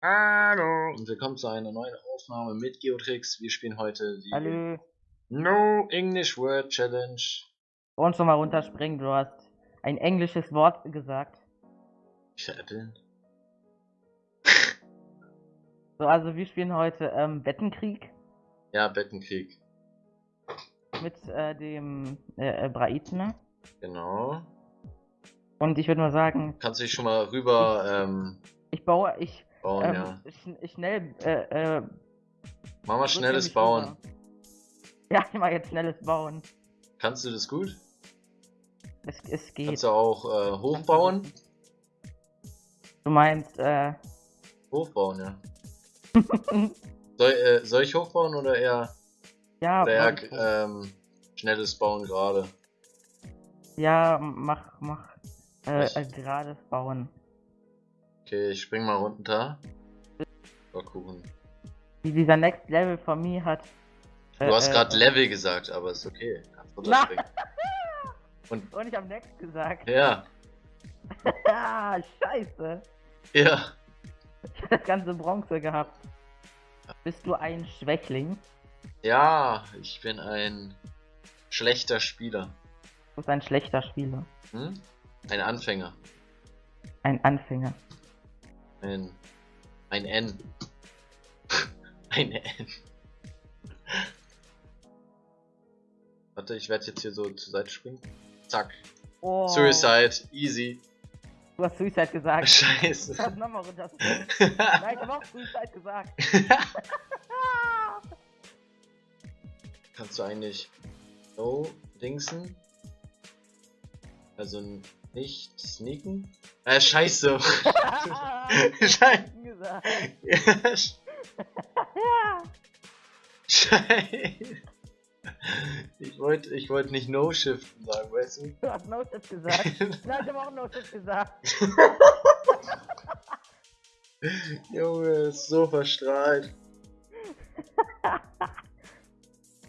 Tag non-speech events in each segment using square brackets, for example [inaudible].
Hallo und willkommen zu einer neuen Aufnahme mit Geotrix. Wir spielen heute die Hallo. No English Word Challenge. Und schon mal runterspringen, du hast ein englisches Wort gesagt. Veräppeln. So, also wir spielen heute ähm, Bettenkrieg Ja, Bettenkrieg. Mit äh, dem äh, äh, Braitner. Genau. Und ich würde mal sagen, Kannst du dich schon mal rüber ähm, ich baue, ich, bauen, ähm, ja. schn schnell, äh, äh, Mach mal schnelles Bauen. rüber. Ja, ich mach jetzt schnelles Bauen. Kannst du das gut? Es, es geht. Kannst du auch äh, hochbauen? Du meinst, äh, Hochbauen, ja. [laughs] Soll, äh, soll ich hochbauen oder eher, ja, mach- ähm, schnelles Bauen gerade? ja, mach, mach, äh, äh, gerades Bauen. Okay, ich spring mal runter. Gucken. Wie dieser Next Level von mir hat. Du äh, hast äh, gerade Level gesagt, aber ist okay. Kannst runterspringen. [laughs] Und Und ich hab Next gesagt. ja, [laughs] Ah, scheiße. ja. [laughs] Ich hab das ganze Bronze gehabt. Bist du ein Schwächling? Ja, ich bin ein schlechter Spieler. Du bist ein schlechter Spieler. Hm? Ein Anfänger. Ein Anfänger. Ein, ein N. [laughs] ein N. [laughs] Warte, ich werde jetzt hier so zur Seite springen. Zack. Oh, Suicide. Easy. Du hast Suicide gesagt. [laughs] Scheiße. Du hast nochmal runter. Nein, ich hab auch Suicide gesagt. Kannst du eigentlich so dingsen? Also nicht sneaken? Äh, scheiße. [laughs] [laughs] Scheiße. Scheiße. [laughs] Ich wollte ich wollt nicht No-Shiften sagen, weißt du? Du hast No-Shift gesagt. Nein, ich hab auch No-Shift gesagt. Junge, ist so verstrahlt.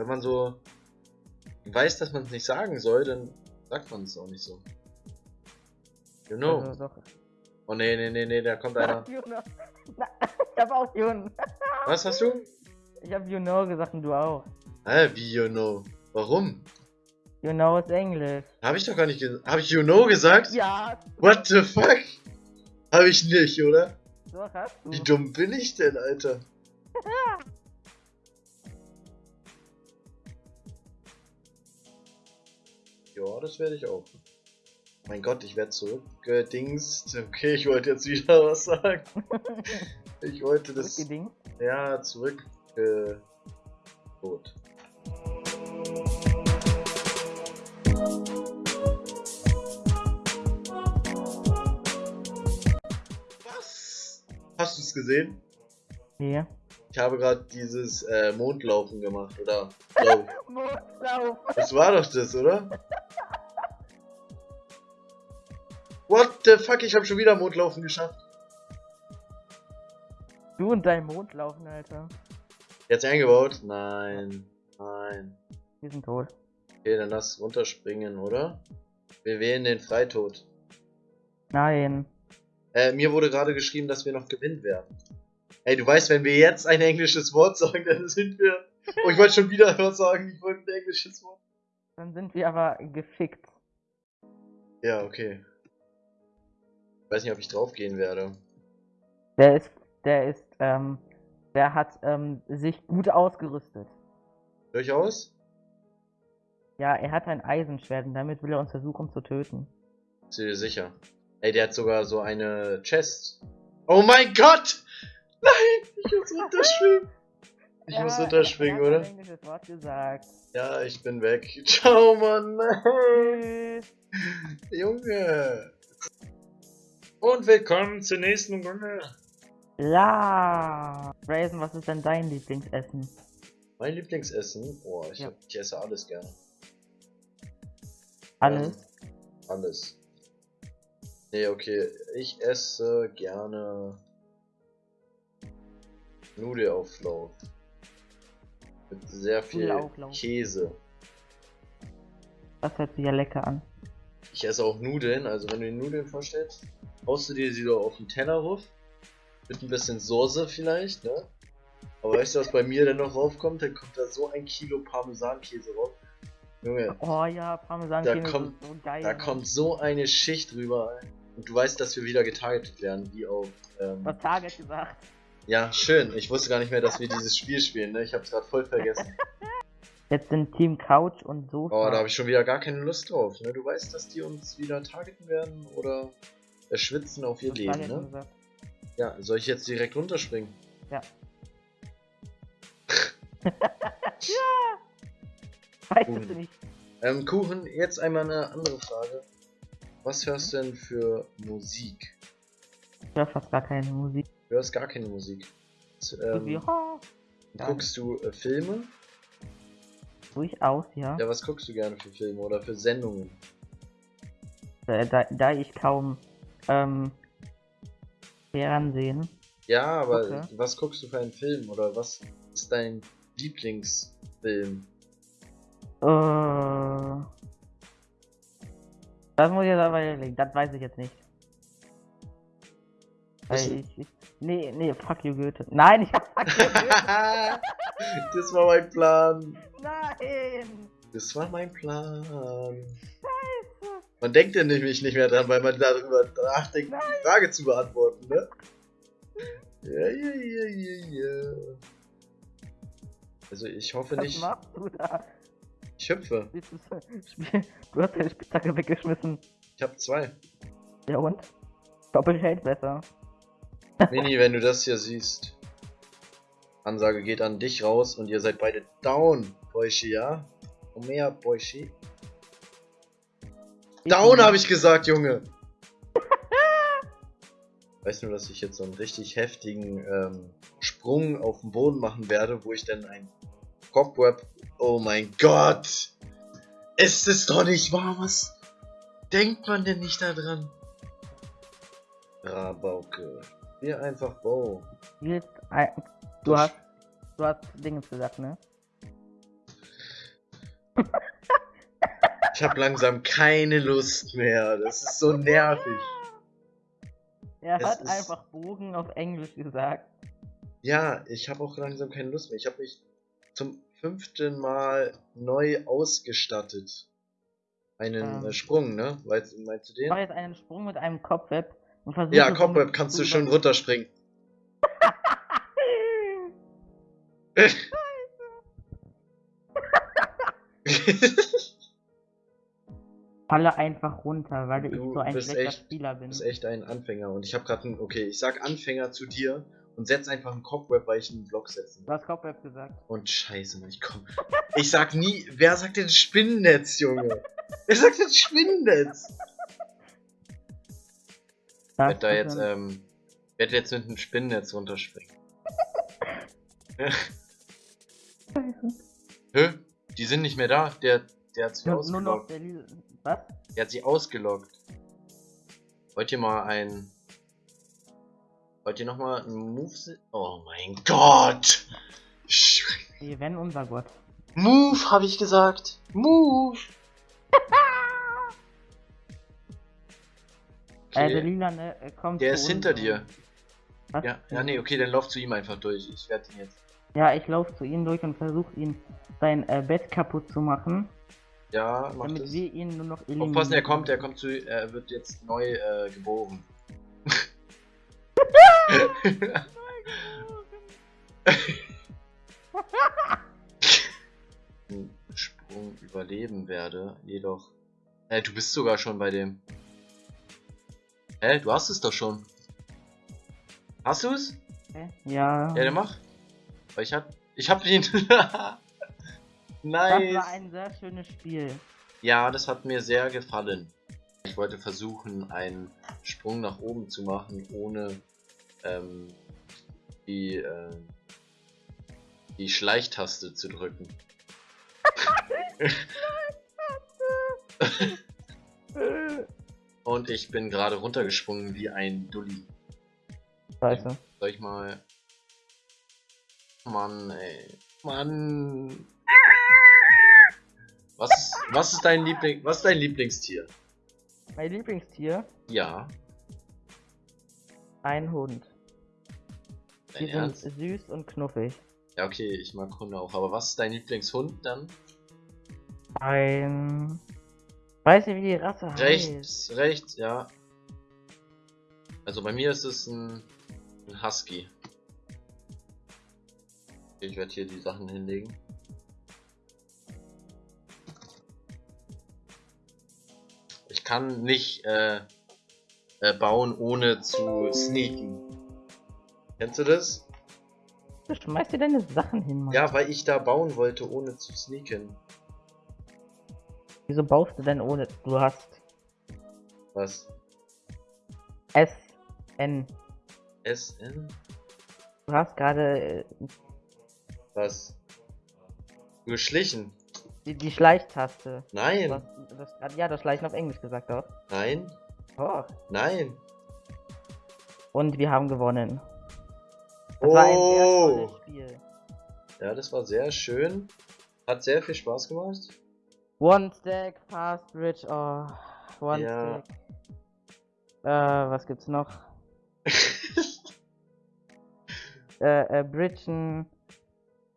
Wenn man so weiß, dass man es nicht sagen soll, dann sagt man es auch nicht so. You know. Also, doch. Oh nee, nee, nee, nee, da kommt einer. [laughs] You know. Na, ich hab auch You know. Was hast du? Ich hab You know gesagt und du auch. Hä, wie you know? Warum? You know ist Englisch. Habe ich doch gar nicht gesagt. Habe ich you know gesagt? Ja, What the fuck? Habe ich nicht, oder? doch hast du. Wie dumm bin ich denn, Alter? [laughs] Ja, das werde ich auch. Mein Gott, ich werde zurückgedingst. Okay, ich wollte jetzt wieder [laughs] was sagen. Ich wollte das. Zurückgedingst. Ja, zurück. Äh, tot. Was? Hast du es gesehen? Nee. Ich habe gerade dieses äh, Mondlaufen gemacht, oder? Glaub ich. [laughs] Mondlauf. Das war doch das, oder? What the fuck, ich habe schon wieder Mondlaufen geschafft. Du und dein Mondlaufen, Alter. Jetzt eingebaut? Nein. Nein. Wir sind tot. Okay, dann lass runterspringen, oder? Wir wählen den Freitod. Nein. Äh, mir wurde gerade geschrieben, dass wir noch gewinnen werden. Ey, du weißt, wenn wir jetzt ein englisches Wort sagen, dann sind wir. Oh, ich wollte schon wieder was sagen. Ich wollte ein englisches Wort. Dann sind wir aber gefickt. Ja, okay. Ich weiß nicht, ob ich draufgehen werde. Der ist, der ist, ähm, der hat ähm, sich gut ausgerüstet. Durchaus? Ja, er hat ein Eisenschwert und damit will er uns versuchen zu töten. Bist du dir sicher? Ey, der hat sogar so eine Chest. Oh mein Gott! Nein! Ich muss [laughs] runterschwingen! Ich Ja, muss er runterschwingen, oder? ein Wort gesagt. Ja, ich bin weg. [laughs] Ciao, Mann! Junge! Und willkommen zur nächsten Runde. Ja. Brazen, was ist denn dein Lieblingsessen? Mein Lieblingsessen? Oh, ich, Ja. ich esse alles gerne. Alles? Ähm, alles. Nee, okay. Ich esse gerne Nudelauflauf. Mit sehr viel. Käse. Das hört sich ja lecker an. Ich esse auch Nudeln, also wenn du dir Nudeln vorstellst, haust du dir sie doch auf den Teller ruf. Mit ein bisschen Soße vielleicht, ne? Aber weißt du, was bei mir dann noch raufkommt? Dann kommt da so ein Kilo Parmesankäse rauf. Junge, Oh ja, Parmesan Da kommt- ist so geil. da Mann. kommt so eine Schicht drüber. Und du weißt, dass wir wieder getargetet werden, wie auf. Ähm, Was Target gesagt. ja, schön. Ich wusste gar nicht mehr, dass wir dieses Spiel spielen, ne? Ich hab's gerade voll vergessen. [laughs] Jetzt sind Team Couch und Sofa. Oh, da habe ich schon wieder gar keine Lust drauf, ne? Du weißt, dass die uns wieder targeten werden oder erschwitzen auf ihr Was Leben, ne? gesagt. Ja, soll ich jetzt direkt runterspringen? Weiß Cool. es nicht. Ähm, Kuchen, jetzt einmal eine andere Frage. Was hörst du denn für Musik? Ich höre fast gar keine Musik. Du hörst gar keine Musik. Irgendwie, Ähm, gar guckst du äh, Filme? Durchaus, ja. Ja, was guckst du gerne für Filme oder für Sendungen? Äh, Da, da ich kaum ähm, Fernsehen. Ja, aber Okay. was guckst du für einen Film oder was ist dein Lieblingsfilm? Äh, das muss ich jetzt aber überlegen. Das weiß ich jetzt nicht. Weil ich, ich, nee, nee, fuck you Goethe. Nein, ich hab fuck you Goethe. [laughs] das war mein Plan. Nein! Das war mein Plan. Man denkt ja nämlich nicht mehr dran, weil man darüber nachdenkt, die Frage zu beantworten, ne? Ja, ja, ja, ja, ja. Also ich hoffe Was nicht, machst du da? ich hüpfe. [laughs] Du hast deine Spitzhacke weggeschmissen. Ich habe zwei. Ja und? Doppelt hält besser. Mini, wenn du das hier siehst. Ansage geht an dich raus und ihr seid beide down, Und mehr, Boyschi. Down habe ich gesagt, Junge! [laughs] Weißt du, dass ich jetzt so einen richtig heftigen ähm, Sprung auf den Boden machen werde, wo ich dann ein Cobweb. Oh mein Gott! Ist es doch nicht wahr? Was denkt man denn nicht daran? Rabauke. Spiel einfach ein, du hast, du hast Dingens gesagt, ne? Ich habe langsam keine Lust mehr. Das ist so nervig. Er Es hat ist- einfach Bogen auf Englisch gesagt. Ja, ich habe auch langsam keine Lust mehr. Ich habe mich zum fünften Mal neu ausgestattet. Einen Ähm. äh, Sprung, ne? Weißt, meinst du Ich mach den? jetzt einen Sprung mit einem Cobweb und versuche. Ja, Cobweb kannst du schon über- runterspringen. [laughs] [laughs] [laughs] Falle einfach runter, weil ich Du so ein schlechter echt- Spieler Du bin. bist echt ein Anfänger und ich habe gerade einen, okay, ich sag Anfänger zu dir und setz einfach einen Cobweb, weil ich einen Block setzen. Du hast Cobweb gesagt. Und scheiße, Mann, ich komm. Ich sag nie, wer sagt denn Spinnennetz, Junge? Wer sagt denn Spinnennetz? Werd da jetzt, ein- ähm, werd jetzt mit einem Spinnennetz runterspringen. [laughs] Hä? Die sind nicht mehr da. Der, der hat sie nur, nur noch ausgelockt. der Lil Was? Der hat sie ausgelockt. Wollt ihr mal ein. Wollt ihr nochmal ein Move Oh mein Gott! Nee, wenn unser Gott. Move, habe ich gesagt. Move! [laughs] Äh, der Okay. Lila, ne, äh, kommt Der ist hinter dir. Was? Ja, ja, nee, okay, dann lauf zu ihm einfach durch. Ich werde ihn jetzt. Ja, ich laufe zu ihm durch und versuche ihn sein äh, Bett kaputt zu machen, Ja, mach damit das. wir ihn nur noch eliminieren. Aufpassen, er kommt, er kommt zu. Er wird jetzt neu äh, geboren. [laughs] Sprung überleben werde, jedoch. Äh, du bist sogar schon bei dem. Hä, du hast es doch schon. Hast du es? Hä? Ja. Ja, dann mach. Weil ich hab. Ich hab ihn. [laughs] das war nice. ein sehr schönes Spiel. Ja, das hat mir sehr gefallen. Ich wollte versuchen, einen Sprung nach oben zu machen, ohne ähm, die, äh, die Schleichtaste zu drücken. [laughs] Und ich bin gerade runtergesprungen wie ein Dulli. Scheiße. Soll ich mal. Mann, ey. Mann. Was ist, was ist dein Liebling, was ist dein Lieblingstier? Mein Lieblingstier? Ja. Ein Hund. Dein Die Ernst? sind süß und knuffig. Ja, okay, ich mag Hunde auch. Aber was ist dein Lieblingshund dann? Ein. Weiß nicht, wie die Rasse heißt. Rechts, rechts, ja. Also bei mir ist es ein, ein Husky. Ich werde hier die Sachen hinlegen. Kann nicht äh, äh, bauen, ohne zu sneaken. Kennst du das? Du schmeißt dir deine Sachen hin, Mann. Ja, weil ich da bauen wollte, ohne zu sneaken. Wieso baust du denn ohne. Du hast Was? S. N. SN? Du hast gerade äh, Was? Geschlichen? Die, die Schleichtaste. Du Nein, hast, du hast ja, das Schleichen auf Englisch gesagt, doch. nein, Oh. nein. Und wir haben gewonnen. Das war ein sehr Oh! tolles Spiel. Ja, das war sehr schön. Hat sehr viel Spaß gemacht. One Stack, Fast Bridge, oh. One Ja. Stack. Äh, was gibt's noch? [laughs] Äh, äh, Bridgen.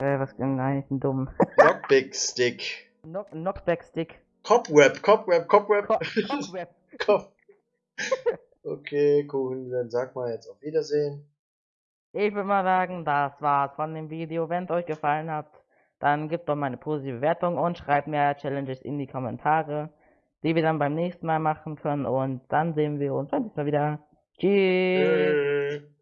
Äh, was, nein, ich bin dumm. [laughs] Lockpick Stick. Knock, Knockback Stick. Cobweb, Cobweb, Cobweb. Co Cobweb. [laughs] Cob. Okay, cool. Dann sag mal jetzt auf Wiedersehen. Ich würde mal sagen, das war's von dem Video. Wenn es euch gefallen hat, dann gebt doch mal eine positive Bewertung und schreibt mehr Challenges in die Kommentare, die wir dann beim nächsten Mal machen können. Und dann sehen wir uns beim nächsten Mal wieder. Tschüss.